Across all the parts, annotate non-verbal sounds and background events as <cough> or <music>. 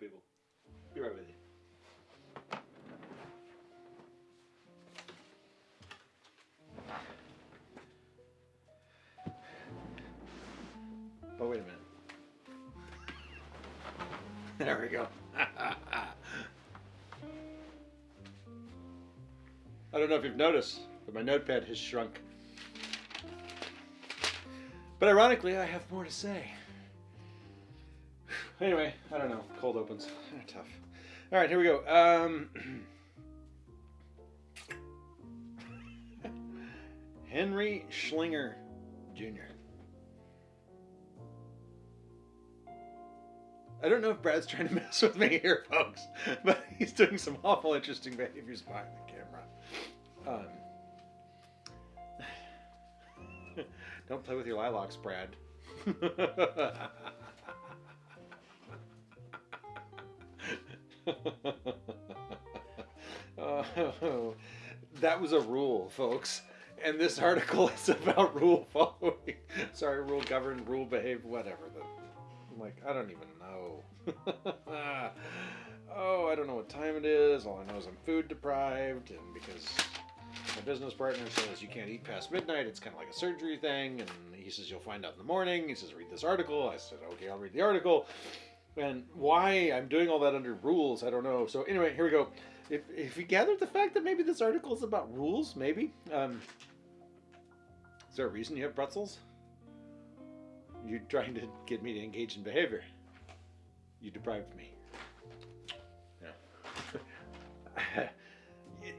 people. Be right with you. Oh, wait a minute. <laughs> There we go. <laughs> I don't know if you've noticed, but my notepad has shrunk. But ironically, I have more to say. Anyway, I don't know. Cold opens. <laughs> Tough. All right, here we go. Um, <clears throat> Henry Schlinger Jr. I don't know if Brad's trying to <laughs> mess with me here, folks, <laughs> but he's doing some awful interesting behaviors behind the camera. Um, don't play with your lilacs, Brad. <laughs> that was a rule, folks. And this article is about rule following. <laughs> Sorry, rule govern, rule behave, whatever. I'm like, I don't even know. <laughs> oh, I don't know what time it is. All I know is I'm food deprived, and because my business partner says you can't eat past midnight, it's kind of like a surgery thing. And he says you'll find out in the morning. He says read this article. I said okay, I'll read the article. And why I'm doing all that under rules, I don't know. So anyway, here we go. If, if you gathered the fact that maybe this article is about rules, maybe. Um, is there a reason you have pretzels? You're trying to get me to engage in behavior. You deprived me. Yeah. <laughs>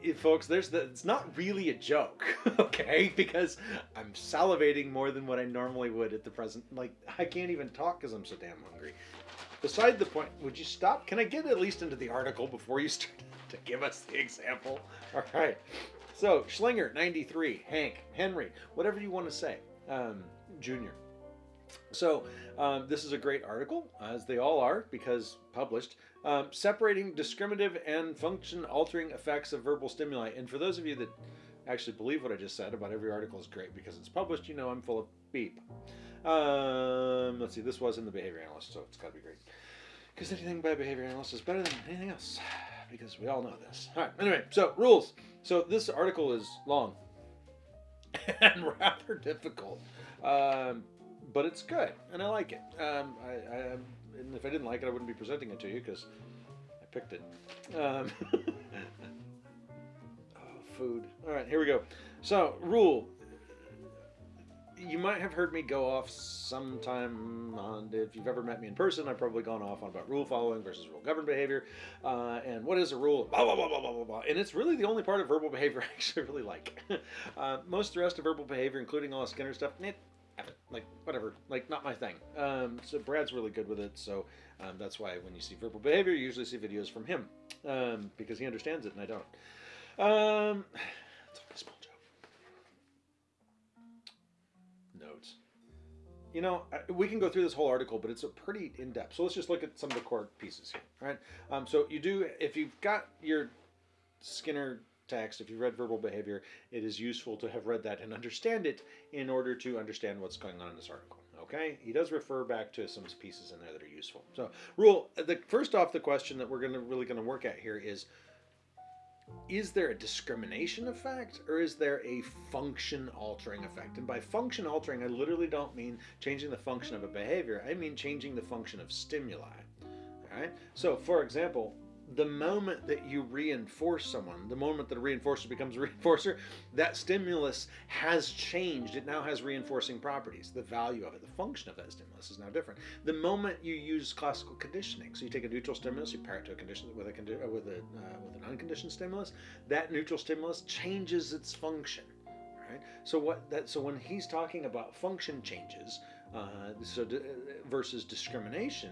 it, folks, there's the, it's not really a joke, <laughs> okay? Because I'm salivating more than what I normally would at the present. Like, I can't even talk because I'm so damn hungry. Beside the point, would you stop? Can I get at least into the article before you start <laughs> to give us the example? <laughs> All right. So, Schlinger, 93, Hank, Henry, whatever you want to say, um, Junior. So, um, this is a great article, as they all are, because published, um, separating discriminative and function altering effects of verbal stimuli. And for those of you that actually believe what I just said about every article is great because it's published, you know I'm full of beep. Um, let's see, this was in the behavior analyst, so it's got to be great. Because anything by behavior analyst is better than anything else, because we all know this. All right, anyway, so rules. So this article is long <laughs> and rather difficult, um, but it's good, and I like it. Um, I, I, and if I didn't like it, I wouldn't be presenting it to you, because I picked it. Um, <laughs> oh, food. All right, here we go. So, rule you might have heard me go off sometime on if you've ever met me in person i've probably gone off on about rule following versus rule governed behavior uh, and what is a rule? Blah, blah, blah, blah, blah, blah, blah. and it's really the only part of verbal behavior <laughs> i actually really like. <laughs> Uh, most of the rest of verbal behavior including all the skinner stuff it, like whatever like not my thing. Um, so brad's really good with it so um, that's why when you see verbal behavior you usually see videos from him um, because he understands it and i don't <sighs> um, you know, we can go through this whole article, but it's a pretty in-depth. So let's just look at some of the core pieces here, right? Um, so you do, if you've got your Skinner text, if you've read verbal behavior, it is useful to have read that and understand it in order to understand what's going on in this article. Okay, he does refer back to some pieces in there that are useful. So, rule the first off, the question that we're going to really going to work at here is is there a discrimination effect or is there a function altering effect? And by function altering, I literally don't mean changing the function of a behavior. I mean changing the function of stimuli. All right. So, for example, the moment that you reinforce someone, the moment that a reinforcer becomes a <laughs> reinforcer, that stimulus has changed. It now has reinforcing properties. The value of it, the function of that stimulus is now different. The moment you use classical conditioning, so you take a neutral stimulus, you pair it to a condition with a uh, with a uh, with an unconditioned stimulus, that neutral stimulus changes its function. Right. So what that so when he's talking about function changes, uh, so uh, versus discrimination,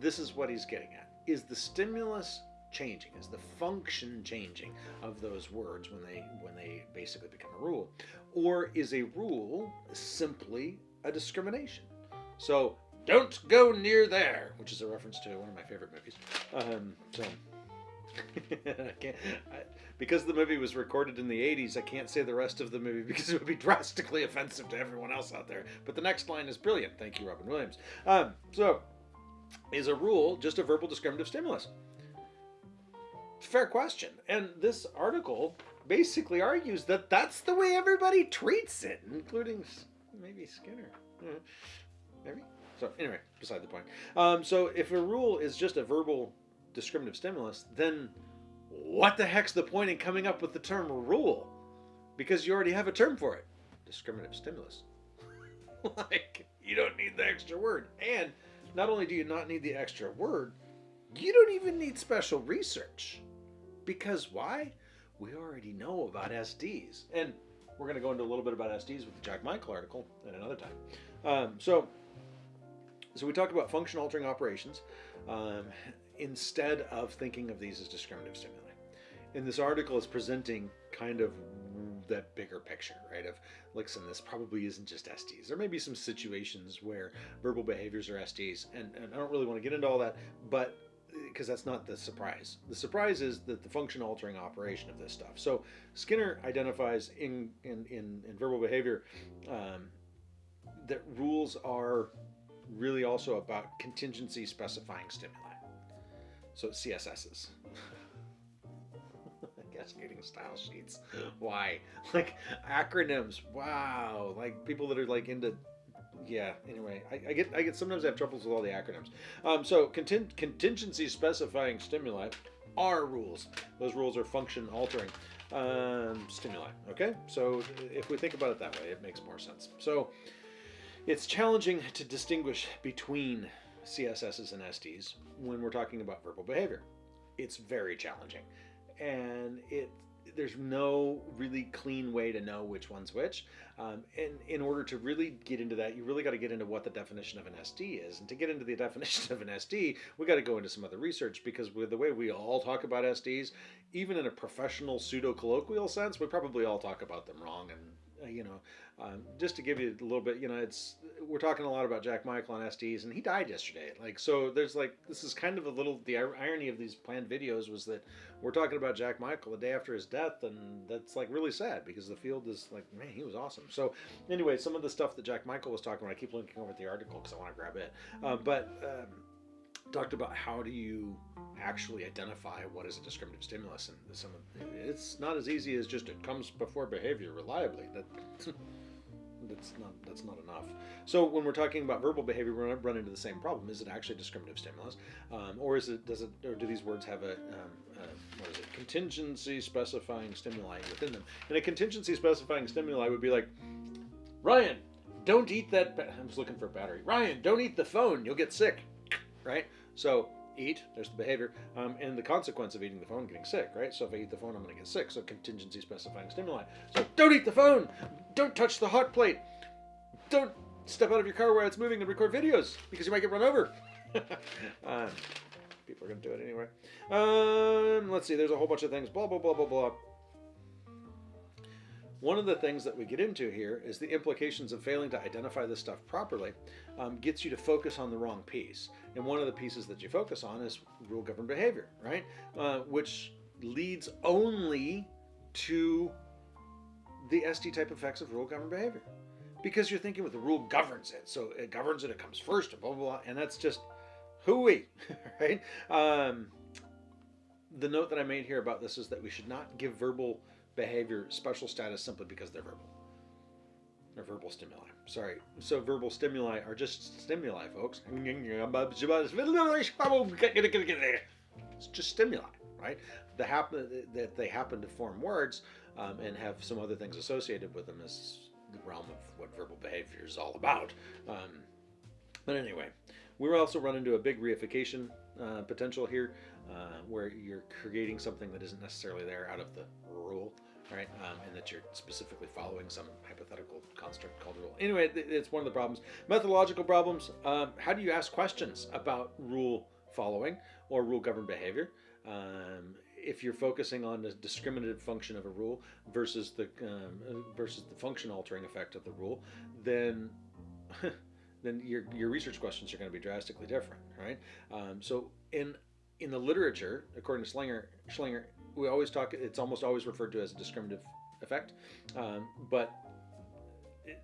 this is what he's getting at is the stimulus changing is the function changing of those words when they when they basically become a rule or is a rule simply a discrimination so don't go near there which is a reference to one of my favorite movies um, so <laughs> I can't, I, because the movie was recorded in the 80s, I can't say the rest of the movie <laughs> because it would be drastically offensive to everyone else out there. But the next line is brilliant. Thank you, Robin Williams. Um, so, is a rule just a verbal discriminative stimulus? Fair question. And this article basically argues that that's the way everybody treats it, including maybe Skinner. Hmm. Maybe. So anyway, beside the point. Um, so if a rule is just a verbal discriminative stimulus, then what the heck's the point in coming up with the term rule? Because you already have a term for it. Discriminative stimulus. <laughs> like, you don't need the extra word. And not only do you not need the extra word, you don't even need special research. Because why? We already know about SDs. And we're going to go into a little bit about SDs with the Jack Michael article at another time. Um, so, so we talked about function altering operations um, instead of thinking of these as discriminative stimuli. And this article is presenting kind of that bigger picture, right? Of listen, this probably isn't just SDs. There may be some situations where verbal behaviors are SDs, and, and I don't really want to get into all that, but because that's not the surprise. The surprise is that the function altering operation of this stuff. So Skinner identifies in in, in, in verbal behavior um, that rules are really also about contingency specifying stimuli. So CSSs. <laughs> Cascading style sheets. Why? <laughs> Like acronyms. Wow. Like people that are like into yeah. Anyway, I, I, get I get sometimes I have troubles with all the acronyms. Um, so conting- contingency specifying stimuli are rules. Those rules are function altering um, stimuli. Okay, so if we think about it that way, it makes more sense. So it's challenging to distinguish between CSSs and SDs when we're talking about verbal behavior. It's very challenging, and it there's no really clean way to know which one's which. Um, and in order to really get into that, you really got to get into what the definition of an SD is. And to get into the <laughs> definition of an SD, we got to go into some other research because with the way we all talk about SDs, even in a professional pseudo colloquial sense, we probably all talk about them wrong. And uh, you know, um, just to give you a little bit, you know, it's we're talking a lot about Jack Michael on SDs, and he died yesterday. Like, so there's like this is kind of a little the irony of these planned videos was that we're talking about Jack Michael the day after his death, and that's like really sad because the field is like, man, he was awesome. So anyway, some of the stuff that Jack Michael was talking about, I keep linking over at the article because I want to grab it, uh, but. Um, talked about how do you actually identify what is a discriminative stimulus and some of, it's not as easy as just it comes before behavior reliably that <laughs> that's not that's not enough. So when we're talking about verbal behavior we're going to run into the same problem. Is it actually a discriminative stimulus? Um, or is it does it or do these words have a, um, what is it? Contingency specifying stimuli within them. And a contingency specifying stimuli would be like ryan don't eat that ba- i was looking for a battery. Ryan don't eat the phone. You'll get sick. Right? So eat, there's the behavior, um, and the consequence of eating the phone, getting sick, right? So if I eat the phone, I'm going to get sick. So contingency specifying stimuli. So don't eat the phone. Don't touch the hot plate. Don't step out of your car while it's moving and record videos because you might get run over. <laughs> um, people are going to do it anyway. Um, let's see. There's a whole bunch of things. Blah blah blah blah blah. One of the things that we get into here is the implications of failing to identify this stuff properly um, gets you to focus on the wrong piece. And one of the pieces that you focus on is rule governed behavior, right? Uh, which leads only to the SD type effects of rule governed behavior. Because you're thinking with the rule governs it. So it governs it, it comes first, and blah, blah, blah. And that's just hooey, <laughs> right? Um, the note that I made here about this is that we should not give verbal behavior special status simply because they're verbal. They're verbal stimuli. Sorry. So verbal stimuli are just stimuli, folks. It's just stimuli, right? The happen that they happen to form words um, and have some other things associated with them is the realm of what verbal behavior is all about. Um, but anyway, we also run into a big reification uh, potential here, uh, where you're creating something that isn't necessarily there out of the rule right? Um, and that you're specifically following some hypothetical construct called rule. Anyway, it's one of the problems. Methodological problems. Um, how do you ask questions about rule following or rule governed behavior? Um, if you're focusing on the discriminative function of a rule versus the um, versus the function altering effect of the rule, then <laughs> then your your research questions are going to be drastically different, right? Um, so in in the literature, according to Schlanger, Schlanger, we always talk. It's almost always referred to as a discriminative effect, um, but it,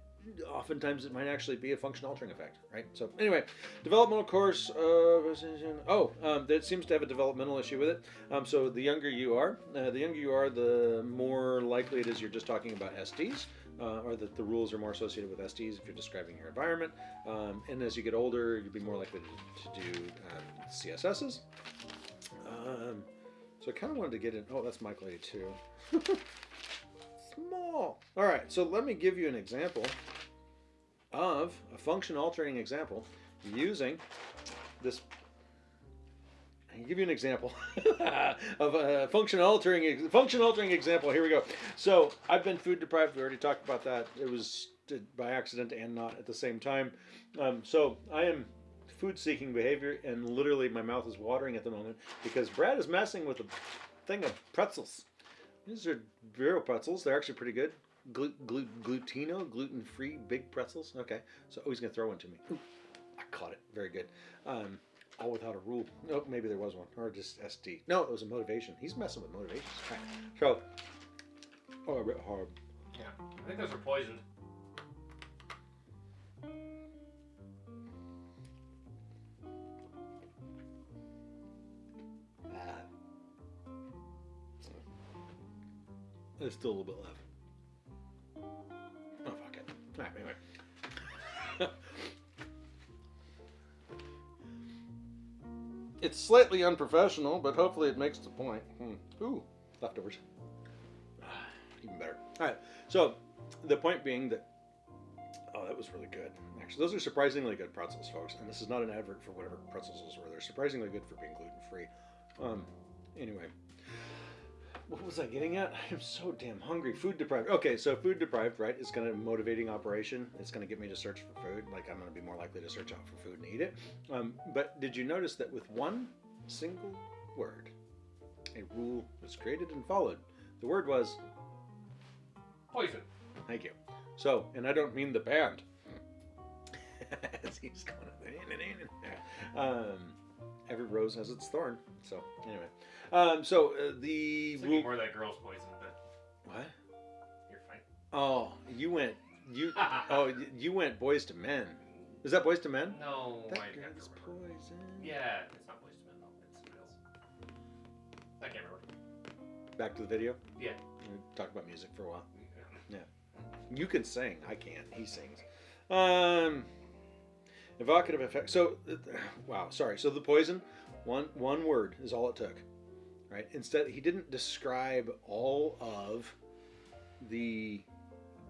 oftentimes it might actually be a function altering effect, right? So anyway, developmental course. Oh, um, that seems to have a developmental issue with it. Um, so the younger you are, uh, the younger you are, the more likely it is you're just talking about SDs. Uh, or that the rules are more associated with SDs if you're describing your environment. Um, and as you get older, you'll be more likely to, to do um, CSSs. Um, so I kind of wanted to get in. Oh, that's Michael 82. <laughs> Small. All right, so let me give you an example of a function altering example using this. I can give you an example <laughs> of a function altering function altering example. Here we go. So I've been food deprived. We already talked about that. It was by accident and not at the same time. Um, so I am food seeking behavior, and literally my mouth is watering at the moment because Brad is messing with a thing of pretzels. These are Vero pretzels. They're actually pretty good. Glu- glu- glutino, gluten free, big pretzels. Okay, so oh, he's gonna throw one to me. Ooh, I caught it. Very good. Um, all without a rule. No, oh, maybe there was one, or just SD. No, it was a motivation. He's messing with motivations. Right. So, oh, a bit hard. Yeah, I think those are poisoned. There's still a little bit left. Oh, fuck it. Alright, anyway. <laughs> it's slightly unprofessional, but hopefully it makes the point. Hmm. Ooh, leftovers. <sighs> Even better. Alright, so the point being that. Oh, that was really good. Actually, those are surprisingly good pretzels, folks. And this is not an advert for whatever pretzels those were. They're surprisingly good for being gluten free. Um, anyway, what was I getting at? I'm so damn hungry. Food deprived. Okay, so food deprived, right, is going to motivating operation. It's going to get me to search for food. Like I'm going to be more likely to search out for food and eat it. Um, but did you notice that with one single word, a rule was created and followed? The word was poison. Thank you. So, and I don't mean the band. <laughs> As he's going. Um, every rose has its thorn. So anyway. Um, so uh, the rule... more of that girl's poison, but what? You're fine. Oh, you went you <laughs> oh you went Boyz II Men. Is that Boyz II Men? No, that girl's poison. Yeah, it's not Boyz II Men though. It's something else. I can't remember. Back to the video. Yeah. We talked about music for a while. Yeah. You can sing. I can't. He sings. Um. Evocative effect. So, uh, wow. Sorry. So the poison, one one word is all it took right? Instead, he didn't describe all of the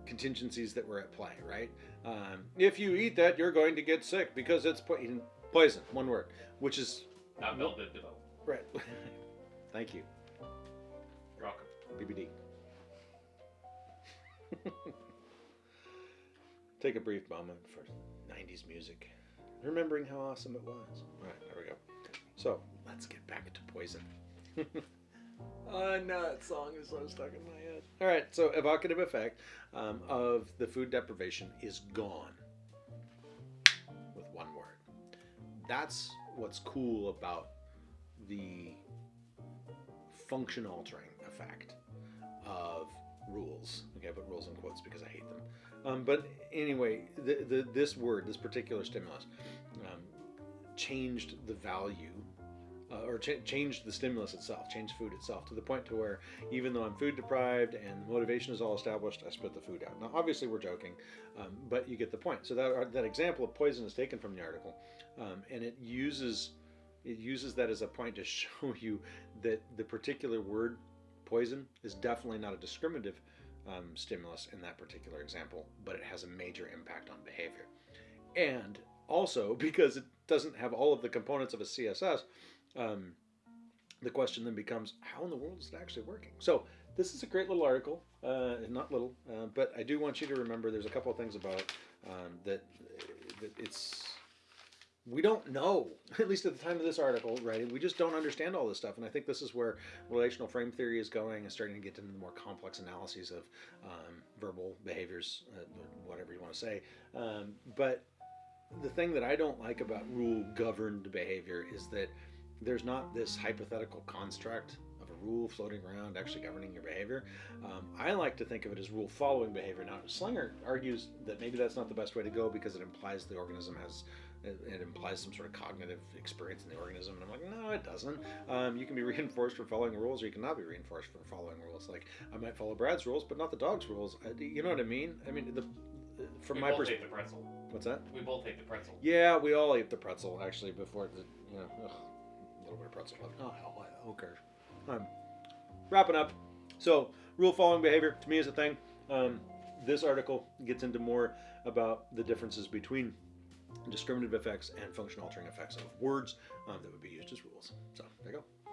contingencies that were at play, right? Um, if you eat that, you're going to get sick because it's po- poison, one word, which is not Bell Biv DeVoe. Right. <laughs> Thank you. You're welcome. BBD. <laughs> Take a brief moment for 90s music, remembering how awesome it was. All right, there we go. So let's get back to poison. I know that song is so stuck in my head. All right, so evocative effect um, of the food deprivation is gone with one word. That's what's cool about the function altering effect of rules. Okay, I put rules in quotes because I hate them. Um, but anyway, the, the, this word, this particular stimulus, um, changed the value uh, or ch- change the stimulus itself, changed food itself to the point to where even though I'm food deprived and motivation is all established, I spit the food out. Now, obviously, we're joking, um, but you get the point. So that uh, that example of poison is taken from the article, um, and it uses it uses that as a point to <laughs> show you that the particular word poison is definitely not a discriminative um, stimulus in that particular example, but it has a major impact on behavior. And also <laughs> because it doesn't have all of the components of a CSS, um, the question then becomes, how in the world is it actually working? So this is a great little article, uh, not little, uh, but I do want you to remember there's a couple of things about um, that, that it's we don't know, <laughs> at least at the time of this article, right? We just don't understand all this stuff. And I think this is where relational frame theory is going and starting to get into the more complex analyses of um, verbal behaviors, uh, whatever you want to say. Um, but the thing that I don't like about rule governed behavior is that there's not this hypothetical construct of a rule floating around actually governing your behavior. Um, I like to think of it as rule following behavior. Now, Slinger argues that maybe that's not the best way to go because it implies the organism has. It, it implies some sort of cognitive experience in the organism, and I'm like, no, it doesn't. Um, you can be <laughs> reinforced for following rules, or you cannot be reinforced for following rules. Like I might follow Brad's rules, but not the dog's rules. I, you know what I mean? I mean, the from we my perspective, the pretzel. what's that? We both ate the pretzel. Yeah, we all ate the pretzel actually before the you know ugh, a little bit of pretzel left. Oh hell, who? Um, wrapping up. So rule following behavior to me is a thing. Um, this article gets into more about the differences between discriminative effects and function altering effects of words um, that would be used as rules. So there you go.